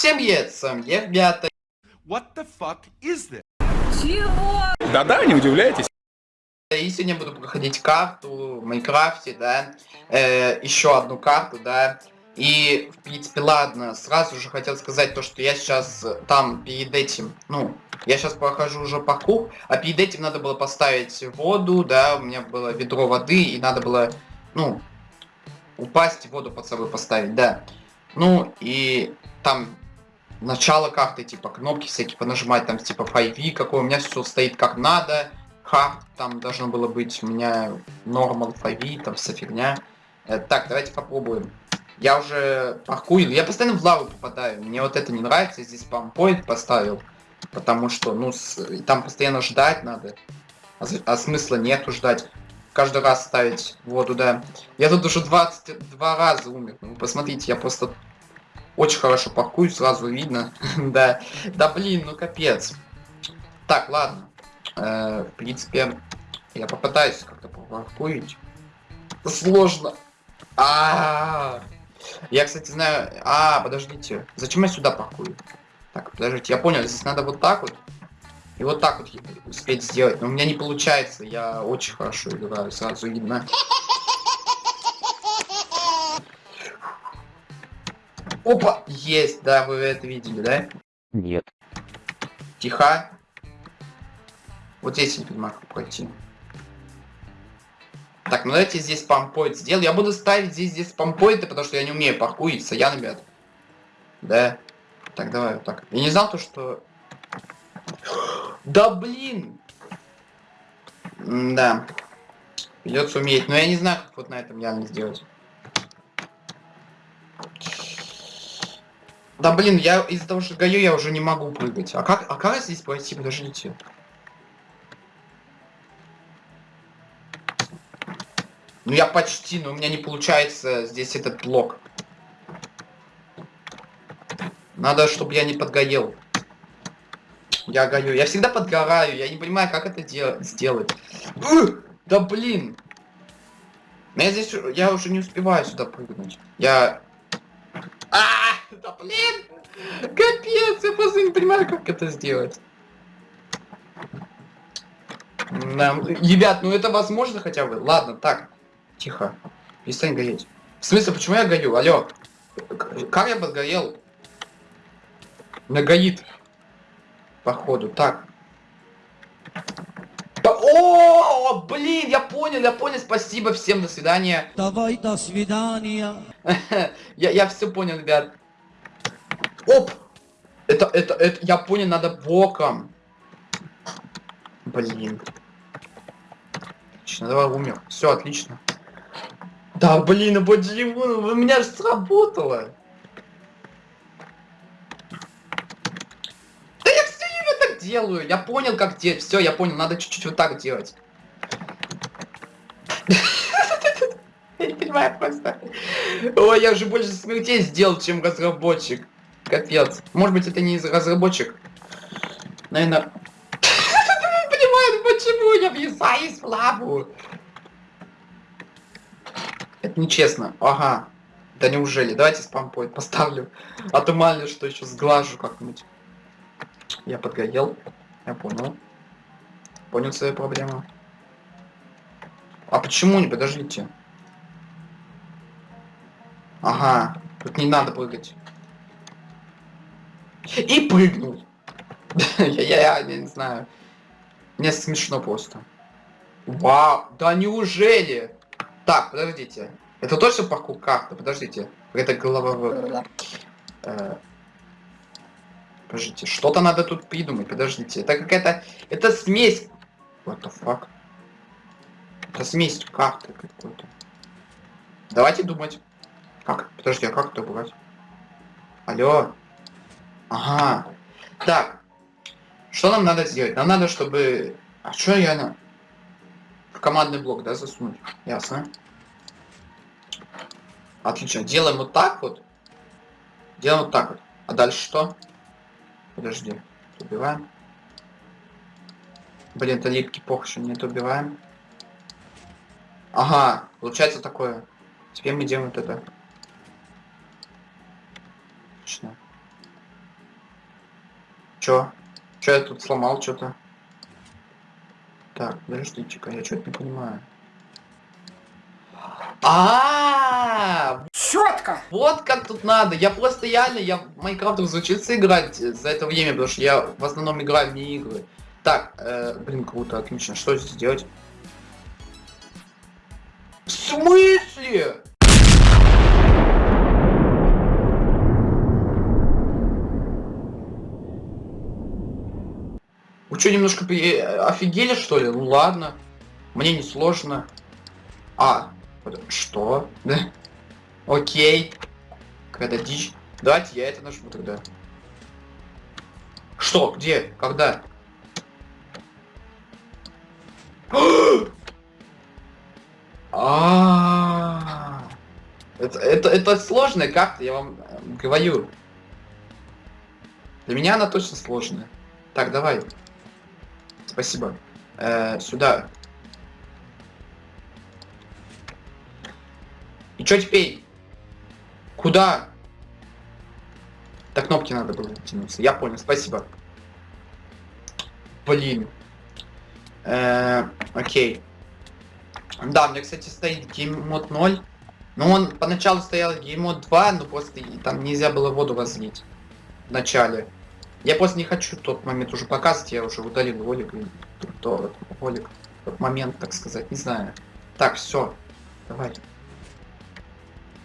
Всем привет, с вами я, ребята. What the fuck is this? Да-да, не удивляйтесь. И сегодня буду проходить карту в Майнкрафте, да. Э, еще одну карту, да. И, в принципе, ладно, сразу же хотел сказать то, что я сейчас там перед этим, ну, я сейчас прохожу уже паркур, а перед этим надо было поставить воду, да, у меня было ведро воды, и надо было, ну, упасть, воду под собой поставить, да. Ну, и там начало карты, типа, кнопки всякие понажимать, там, типа, 5 какой, у меня все стоит как надо, хард, там должно было быть у меня normal 5 там вся фигня. Э, так, давайте попробуем. Я уже паркую, я постоянно в лаву попадаю, мне вот это не нравится, здесь пампоинт поставил, потому что, ну, с, там постоянно ждать надо, а, а смысла нету ждать. Каждый раз ставить воду, да. Я тут уже 22 раза умер, ну, посмотрите, я просто очень хорошо паркую, сразу видно, да. Да блин, ну капец. Так, ладно. Э, в принципе, я попытаюсь как-то попаркурить. Сложно. А, -а, -а. Я, кстати, знаю... А, подождите. Зачем я сюда паркую? Так, подождите, я понял, здесь надо вот так вот. И вот так вот успеть сделать. Но у меня не получается. Я очень хорошо играю, сразу видно. Опа! Есть, да, вы это видели, да? Нет. Тихо. Вот здесь я не понимаю, как пройти. Так, ну давайте здесь пампоинт сделаю. Я буду ставить здесь, здесь пампоинты, потому что я не умею паркуриться. Я, ребят. Да. Так, давай вот так. Я не знал то, что... Да блин! М да. Придется уметь. Но я не знаю, как вот на этом реально сделать. Да блин, я из-за того, что гаю, я уже не могу прыгать. А как, а как здесь пройти? Подождите. Ну я почти, но у меня не получается здесь этот блок. Надо, чтобы я не подгорел. Я горю. Я всегда подгораю. Я не понимаю, как это сделать. Да блин. Я здесь... Я уже не успеваю сюда прыгнуть. Я... А, да блин. Капец, я просто не понимаю, как это сделать. Да, ребят, ну это возможно хотя бы. Ладно, так. Тихо. Перестань гореть. В смысле, почему я горю? Алло. Как я подгорел? Меня горит. Походу. Так. О, блин, я понял, я понял. Спасибо всем, до свидания. Давай, до свидания. я, я все понял, ребят. Оп! Это, это, это, я понял, надо боком. Блин. Отлично, давай умер. Все, отлично. Да блин, почему? У меня же сработало. Да я все время так делаю. Я понял, как делать. Все, я понял, надо чуть-чуть вот так делать. Я не понимаю просто. Ой, я уже больше смертей сделал, чем разработчик. Капец. Может быть, это не из разработчик. Наверное... Не понимаю, почему я въезжаюсь в лаву. Это нечестно. Ага. Да неужели? Давайте спампоинт поставлю. А то мало что еще сглажу как-нибудь. Я подгорел. Я понял. Понял свою проблему. А почему не? Подождите. Ага. Тут не надо прыгать. И прыгнул. Я не знаю. Мне смешно просто. Вау. Да неужели? Так, подождите. Это точно паркур карты? Подождите. Это голова... Подождите, что-то надо тут придумать. Подождите. Это какая-то... Это смесь... What the fuck? Это смесь карты какой-то. Давайте думать. Как? Подожди, а как это убрать? Алло. Ага. Так. Что нам надо сделать? Нам надо, чтобы... А что я на командный блок, да, засунуть. Ясно. Отлично. Делаем вот так вот. Делаем вот так вот. А дальше что? Подожди. Убиваем. Блин, это липкий пох, еще нет, убиваем. Ага, получается такое. Теперь мы делаем вот это. Отлично. Чё? Чё я тут сломал что-то? Так, подождите-ка, я что-то не понимаю. А, Четко! вот как тут надо. Я просто реально, я в Майнкрафт разучился играть за это время, потому что я в основном играю в не. Так, э, блин, круто, отлично. Что здесь делать? В смысле? Вы что, немножко при- офигели, что ли? Ну ладно. Мне не сложно. А, что? Да? Окей. Когда дичь. Давайте я это нажму тогда. Что? Где? Когда? А, это, это, это сложная карта, я вам э, говорю. Для меня она точно сложная. Так, давай. Спасибо. Э, сюда. И что теперь? Куда? До кнопки надо было тянуться. Я понял, спасибо. Блин. Э, окей. Да, у меня, кстати, стоит gamemode 0. Но он поначалу стоял gamemode 2, но и там нельзя было воду разлить. В начале. Я просто не хочу тот момент уже показывать, я уже удалил ролик. и тот ролик, тот момент, так сказать, не знаю. Так, все. Давай.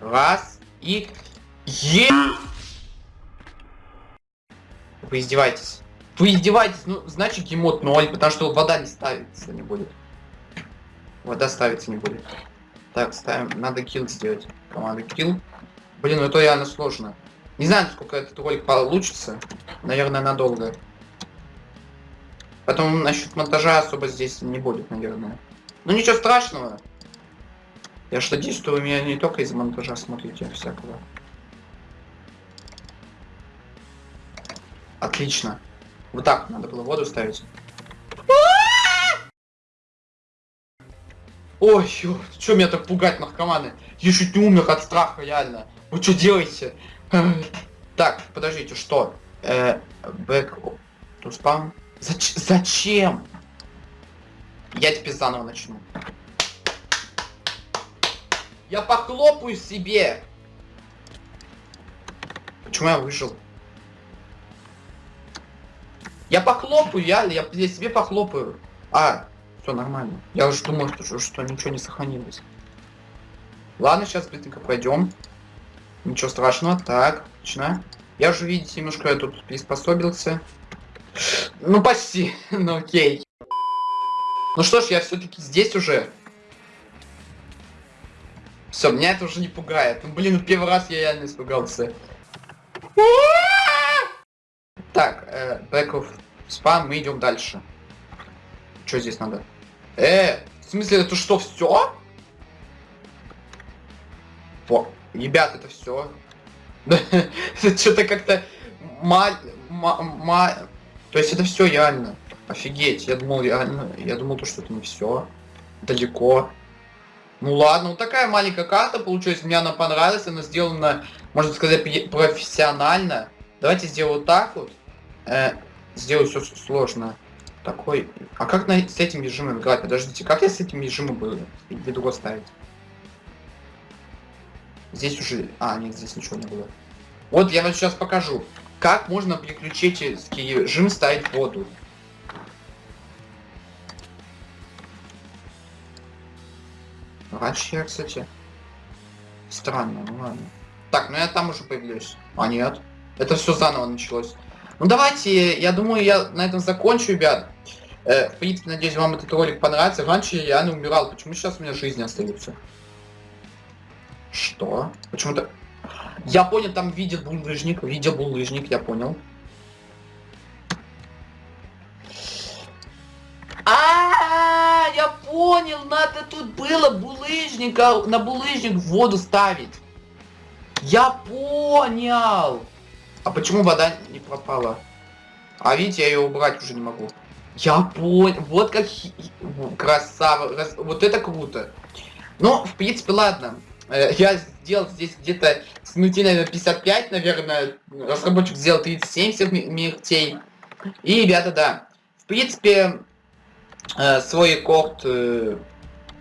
Раз и... Е... Вы издеваетесь. Вы издеваетесь, ну, значит гемот 0, потому что вода не ставится, не будет. Вода ставиться не будет. Так, ставим, надо килл сделать. Команда килл. Блин, ну это реально сложно. Не знаю, сколько этот ролик получится. Наверное, надолго. Потом насчет монтажа особо здесь не будет, наверное. Ну ничего страшного. Я что надеюсь, что вы меня не только из монтажа смотрите, а всякого. Отлично. Вот так надо было воду ставить. Ой, что меня так пугать, наркоманы? Я чуть не умер от страха, реально. Вы что делаете? Так, подождите, что? Э, to spawn? Зач зачем? Я теперь заново начну. Я похлопаю себе. Почему я выжил? Я похлопаю, я, я, я себе похлопаю. А, все нормально. Я уже думал, что, что ничего не сохранилось. Ладно, сейчас быстренько пройдем. Ничего страшного. Так, отлично. Я уже, видите, немножко я тут приспособился. Ну, почти. ну, окей. Ну что ж, я все-таки здесь уже. Все, меня это уже не пугает. Ну, блин, первый раз я реально испугался. Так, э, of spam, мы идем дальше. Что здесь надо? Э, в смысле, это что, все? О, ребят, это все. Что-то как-то маль... То есть это все реально. Офигеть, я думал реально, я думал то, что это не все. Далеко. Ну ладно, вот такая маленькая карта получилась, мне она понравилась, она сделана, можно сказать, профессионально. Давайте сделаю вот так вот. Э, сделаю все сложно. Такой. А как на, с этим режимом играть? Подождите, как я с этим режимом буду ведро ставить? Здесь уже... А, нет, здесь ничего не было. Вот я вам сейчас покажу. Как можно приключенческий режим ставить воду. Раньше я, кстати... Странно, ну ладно. Так, ну я там уже появлюсь. А, нет. Это все заново началось. Ну давайте, я думаю, я на этом закончу, ребят. Э, в принципе, надеюсь, вам этот ролик понравится. Раньше я реально умирал. Почему сейчас у меня жизни остаются? Что? Почему-то... Я понял, там видел булыжник. Видел булыжник, я понял. Понял, надо тут было булыжника, на булыжник в воду ставить. Я понял. А почему вода не пропала? А видите, я ее убрать уже не могу. Я понял. Вот как красава. Вот это круто. Ну, в принципе, ладно. Э, я сделал здесь где-то с минуты, наверное, 55, наверное. Разработчик сделал 37 всех смертей. И, ребята, да. В принципе, э, свой рекорд э,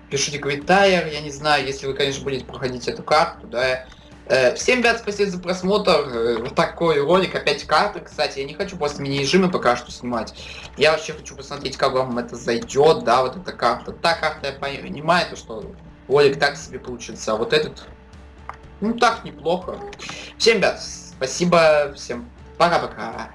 пишите комментарий, я не знаю, если вы, конечно, будете проходить эту карту, да. Э, всем, ребят, спасибо за просмотр. Вот такой ролик, опять карты, кстати. Я не хочу просто мини-режимы пока что снимать. Я вообще хочу посмотреть, как вам это зайдет, да, вот эта карта. Та карта, я понимаю, то, что ролик так себе получится, а вот этот, ну, так неплохо. Всем, ребят, спасибо, всем пока-пока.